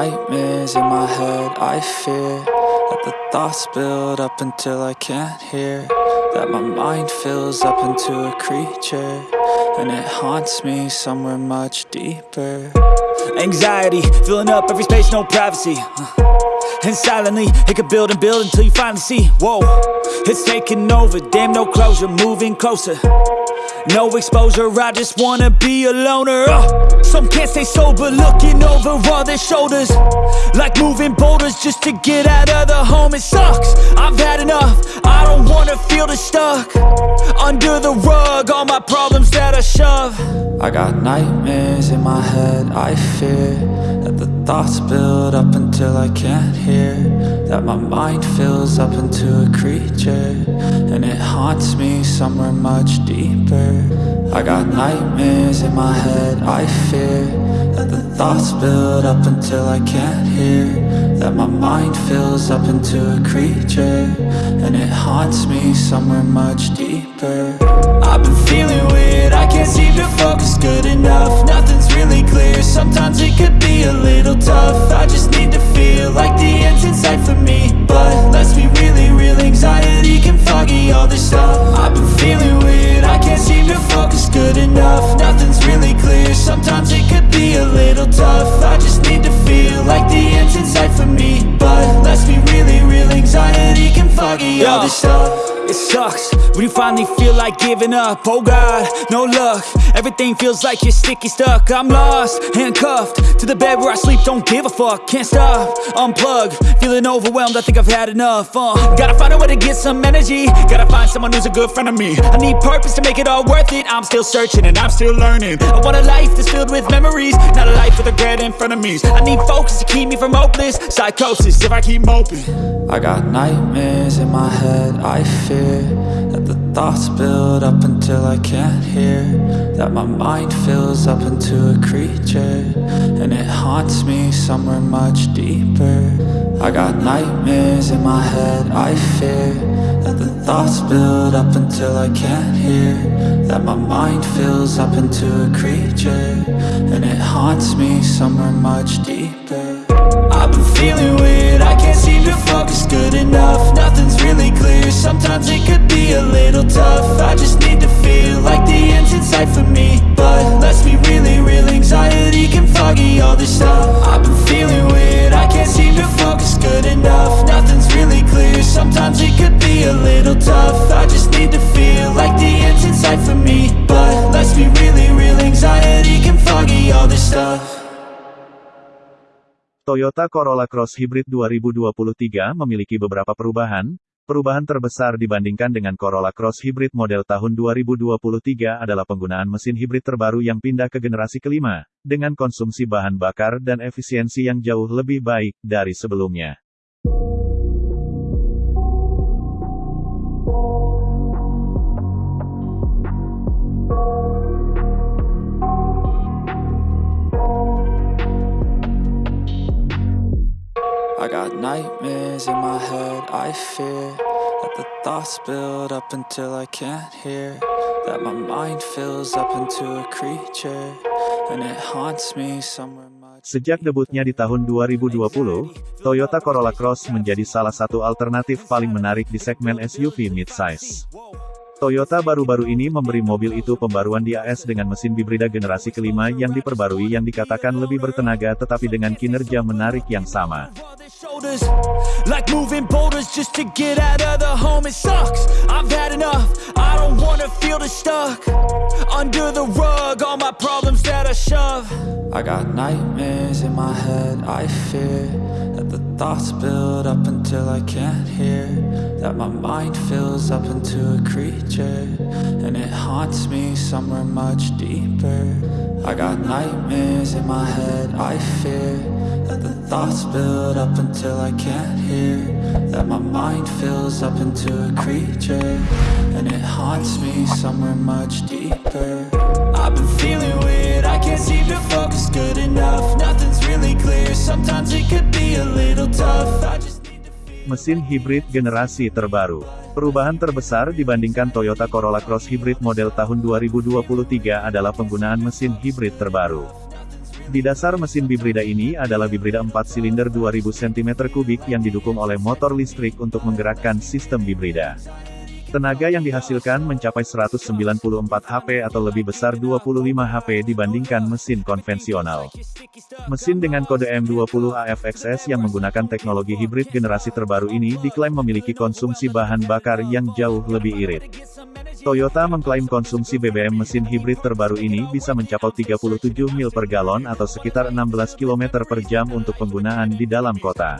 nightmares in my head, I fear That the thoughts build up until I can't hear. That my mind fills up into a creature And it haunts me somewhere much deeper. Anxiety, filling up every space, no privacy. Uh, And silently, it could build and build until you finally see. Whoa, it's taking over, damn no closure, moving closer No exposure, I just wanna be a loner. Uh, Some can't stay sober, looking over all their shoulders. Like moving boulders just to get out of the home It sucks, I've had enough, I don't wanna feel the stuck. Under the rug, all my problems that I shove. I got nightmares in my head, I fear thoughts build up until I can't hear That my mind fills up into a creature And it haunts me somewhere much deeper. I got nightmares in my head, I fear That the thoughts build up until I can't hear That my mind fills up into a creature And it haunts me somewhere much deeper. I've been feeling weird, I can't seem to focus good enough. Nothing's really clear, sometimes it could be a little tough. I just need to feel like the end's in sight for me. But let's be really real, anxiety can foggy all this stuff. I've been feeling weird, I can't when you finally feel like giving up Oh God, no luck. Everything feels like you're sticky stuck. I'm lost, handcuffed To the bed where I sleep, don't give a fuck Can't stop, unplug Feeling overwhelmed, I think I've had enough uh, Gotta find a way to get some energy. Gotta find someone who's a good friend of me. I need purpose to make it all worth it. I'm still searching and I'm still learning. I want a life that's filled with memories Not a life with regret in front of me. I need focus to keep me from hopeless Psychosis if I keep moping. I got nightmares in my head, I fear the thoughts build up until I can't hear That my mind fills up into a creature And it haunts me somewhere much deeper. I got nightmares in my head, I fear That the thoughts build up until I can't hear That my mind fills up into a creature And it haunts me somewhere much deeper. I've been feeling weird, can't seem to focus good enough. Nothing's really clear, sometimes it could be a little Toyota Corolla Cross Hybrid 2023 memiliki beberapa perubahan. Perubahan terbesar dibandingkan dengan Corolla Cross Hybrid model tahun 2023 adalah penggunaan mesin hibrid terbaru yang pindah ke generasi kelima, dengan konsumsi bahan bakar dan efisiensi yang jauh lebih baik dari sebelumnya. Nightmares in my head, I fear That the thoughts build up until I can't hear. That my mind fills up into a creature And it haunts me somewhere Sejak debutnya di tahun 2020, Toyota Corolla Cross menjadi salah satu alternatif paling menarik di segmen SUV midsize. Toyota baru-baru ini memberi mobil itu pembaruan di AS dengan mesin hibrida generasi kelima yang diperbarui yang dikatakan lebih bertenaga tetapi dengan kinerja menarik yang sama. Don't wanna feel the stuck Under the rug, all my problems that I shove. I got nightmares in my head, I fear That the thoughts build up until I can't hear That my mind fills up into a creature And it haunts me somewhere much deeper. I got nightmares in my head, I fear That the thoughts build up until I can't hear That my mind fills up into a creature And it haunts me somewhere much deeper I've been feeling weird, I can't seem to focus good enough Nothing's really clear, sometimes it could be a little tough I just Mesin hibrid generasi terbaru. Perubahan terbesar dibandingkan Toyota Corolla Cross Hybrid model tahun 2023 adalah penggunaan mesin hibrid terbaru. Di dasar mesin bibrida ini adalah bibrida 4 silinder 2000 cm3 yang didukung oleh motor listrik untuk menggerakkan sistem bibrida. Tenaga yang dihasilkan mencapai 194 HP atau lebih besar 25 HP dibandingkan mesin konvensional. Mesin dengan kode M20 AFXS yang menggunakan teknologi hibrid generasi terbaru ini diklaim memiliki konsumsi bahan bakar yang jauh lebih irit. Toyota mengklaim konsumsi BBM mesin hibrid terbaru ini bisa mencapai 37 mil per galon atau sekitar 16 km per jam untuk penggunaan di dalam kota.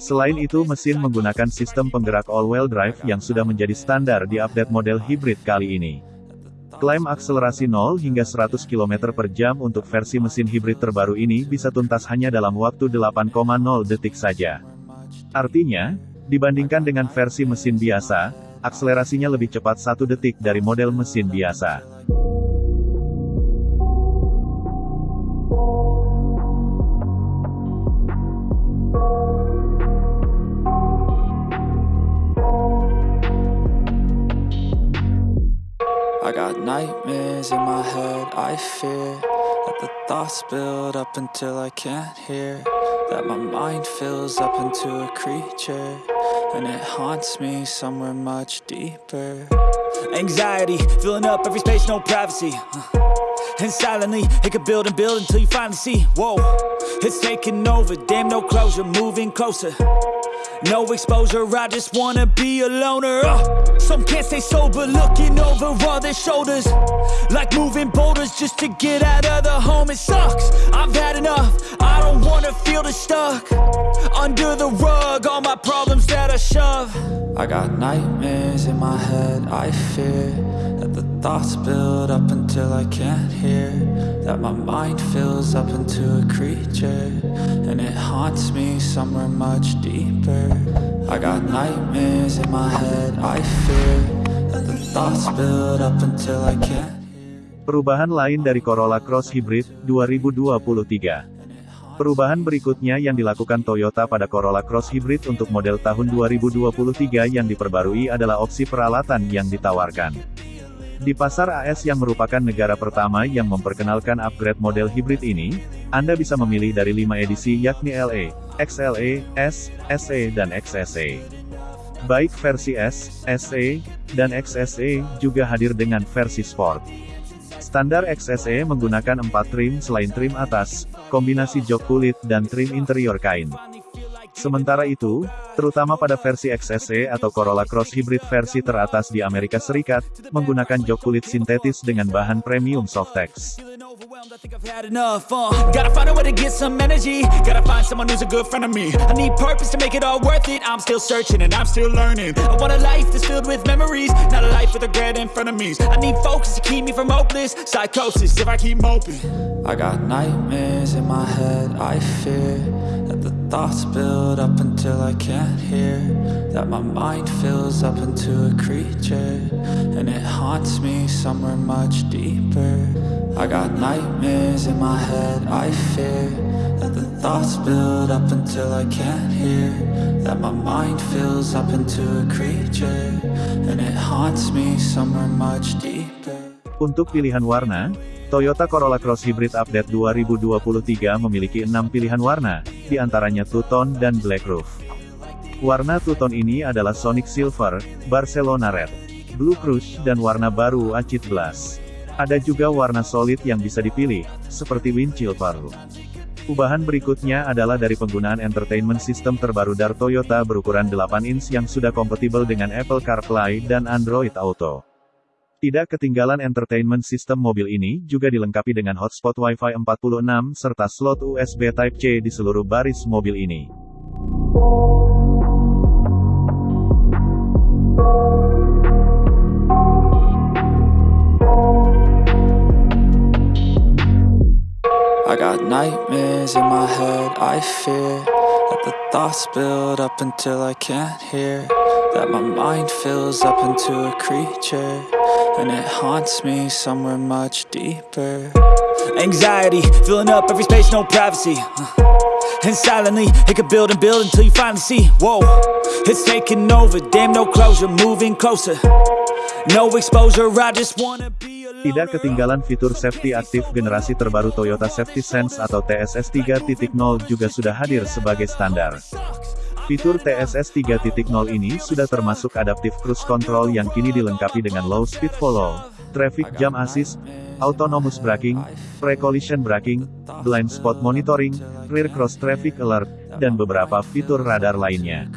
Selain itu mesin menggunakan sistem penggerak all-wheel drive yang sudah menjadi standar di update model hybrid kali ini. Klaim akselerasi 0 hingga 100 km per jam untuk versi mesin hibrid terbaru ini bisa tuntas hanya dalam waktu 8,0 detik saja. Artinya, dibandingkan dengan versi mesin biasa, akselerasinya lebih cepat satu detik dari model mesin biasa. I fear That the thoughts build up until I can't hear That my mind fills up into a creature And it haunts me somewhere much deeper. Anxiety, filling up every space, no privacy. Uh, and silently, it could build and build until you finally see. Whoa, it's taking over, damn no closure, moving closer no exposure, I just wanna be a loner. Uh, Some can't stay sober, looking over all their shoulders. Like moving boulders just to get out of the home It sucks, I've had enough, I don't wanna feel the stuck Under the rug, all my problems that I shove. I got nightmares in my head, I fear That the thoughts build up until I can't hear That my mind fills up into a creature And it haunts me somewhere much deeper. I got nightmares in my head, I fear That the thoughts build up until I can't Perubahan lain dari Corolla Cross Hybrid 2023 Perubahan berikutnya yang dilakukan Toyota pada Corolla Cross Hybrid untuk model tahun 2023 yang diperbarui adalah opsi peralatan yang ditawarkan. Di pasar AS yang merupakan negara pertama yang memperkenalkan upgrade model hybrid ini, Anda bisa memilih dari 5 edisi yakni LE, XLE, S, SE dan XSE. Baik versi S, SE, dan XSE juga hadir dengan versi Sport. Standar XSE menggunakan 4 trim selain trim atas, kombinasi jok kulit dan trim interior kain. Sementara itu, terutama pada versi XSE atau Corolla Cross Hybrid versi teratas di Amerika Serikat, menggunakan jok kulit sintetis dengan bahan premium Softex. I think I've had enough, uh. Gotta find a way to get some energy. Gotta find someone who's a good friend of me. I need purpose to make it all worth it. I'm still searching and I'm still learning. I want a life that's filled with memories Not a life with regret in front of me. I need focus to keep me from hopeless Psychosis if I keep moping. I got nightmares in my head, I fear That the thoughts build up until I can't hear. That my mind fills up into a creature And it haunts me somewhere much deeper I got nightmares in my head, I fear That the thoughts build up until I can't hear That my mind fills up into a creature And it haunts me somewhere much deeper Untuk pilihan warna, Toyota Corolla Cross Hybrid Update 2023 memiliki 6 pilihan warna, di antaranya Two-Tone dan Black Roof. Warna Two-Tone ini adalah Sonic Silver, Barcelona Red, Blue Crush dan warna baru Acid Glass. Ada juga warna solid yang bisa dipilih, seperti windshield baru. Ubahan berikutnya adalah dari penggunaan entertainment system terbaru dari Toyota berukuran 8 inch yang sudah kompatibel dengan Apple CarPlay dan Android Auto. Tidak ketinggalan entertainment system mobil ini juga dilengkapi dengan hotspot Wi-Fi 46 serta slot USB Type-C di seluruh baris mobil ini. I got nightmares in my head, I fear That the thoughts build up until I can't hear That my mind fills up into a creature And it haunts me somewhere much deeper. Anxiety, filling up every space, no privacy. And silently, it could build and build until you finally see. Whoa, it's taking over, damn no closure, moving closer. No exposure, I just wanna be Tidak ketinggalan fitur safety aktif generasi terbaru Toyota Safety Sense atau TSS 3.0 juga sudah hadir sebagai standar. Fitur TSS 3.0 ini sudah termasuk Adaptive Cruise Control yang kini dilengkapi dengan Low Speed Follow, Traffic Jam Assist, Autonomous Braking, Pre-Collision Braking, Blind Spot Monitoring, Rear Cross Traffic Alert, dan beberapa fitur radar lainnya.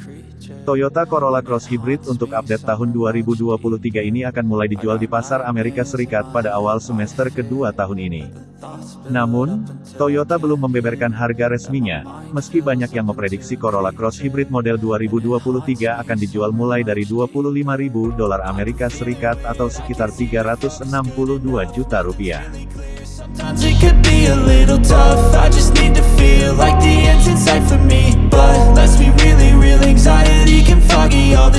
Toyota Corolla Cross Hybrid untuk update tahun 2023 ini akan mulai dijual di pasar Amerika Serikat pada awal semester kedua tahun ini. Namun, Toyota belum membeberkan harga resminya, meski banyak yang memprediksi Corolla Cross Hybrid model 2023 akan dijual mulai dari 25.000 dolar Amerika Serikat atau sekitar 362 juta rupiah. Sometimes it could be a little tough I just need to feel like the end's in sight for me But let's be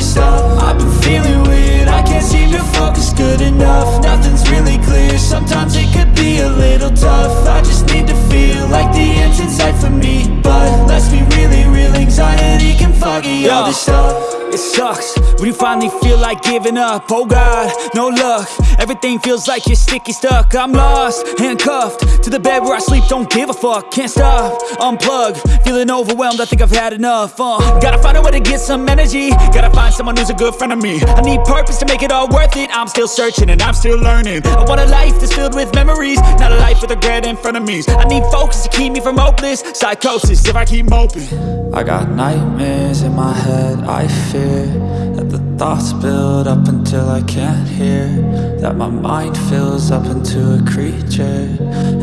stuff I've been feeling weird. I can't seem to focus good enough. Nothing's really clear. Sometimes it could be a little tough. I just need to feel like the end's in sight for me. But let's be really real. Anxiety can foggy all this stuff it sucks. When you finally feel like giving up Oh God, no luck. Everything feels like you're sticky stuck. I'm lost, handcuffed To the bed where I sleep, don't give a fuck Can't stop, unplug Feeling overwhelmed, I think I've had enough uh, Gotta find a way to get some energy. Gotta find someone who's a good friend of me. I need purpose to make it all worth it. I'm still searching and I'm still learning. I want a life that's filled with memories Not a life with regret in front of me. I need focus to keep me from hopeless Psychosis if I keep moping. I got nightmares in my head, I fear That the thoughts build up until I can't hear. That my mind fills up into a creature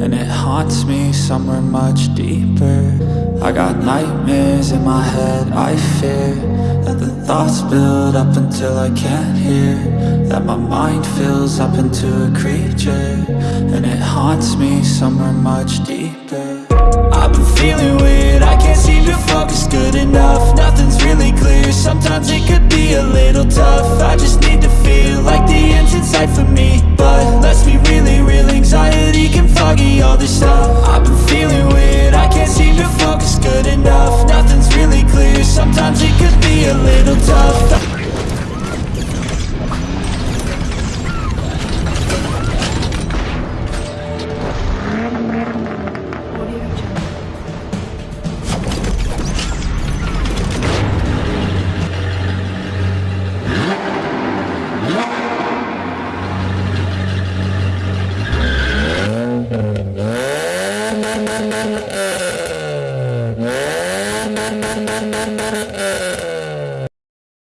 And it haunts me somewhere much deeper. I got nightmares in my head, I fear That the thoughts build up until I can't hear. That my mind fills up into a creature And it haunts me somewhere much deeper. I've been feeling weird, I can't seem